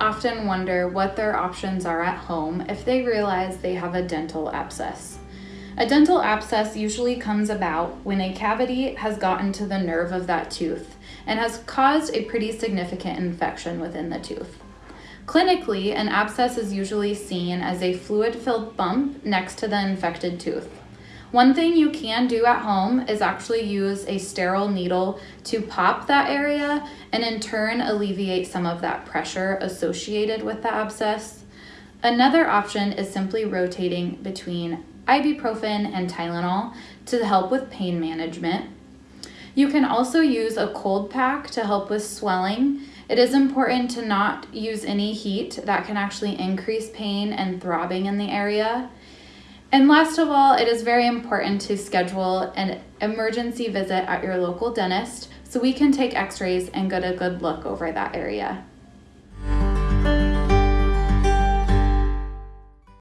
often wonder what their options are at home if they realize they have a dental abscess. A dental abscess usually comes about when a cavity has gotten to the nerve of that tooth and has caused a pretty significant infection within the tooth. Clinically, an abscess is usually seen as a fluid filled bump next to the infected tooth. One thing you can do at home is actually use a sterile needle to pop that area and in turn alleviate some of that pressure associated with the abscess. Another option is simply rotating between ibuprofen and Tylenol to help with pain management. You can also use a cold pack to help with swelling. It is important to not use any heat that can actually increase pain and throbbing in the area. And last of all, it is very important to schedule an emergency visit at your local dentist so we can take x rays and get a good look over that area.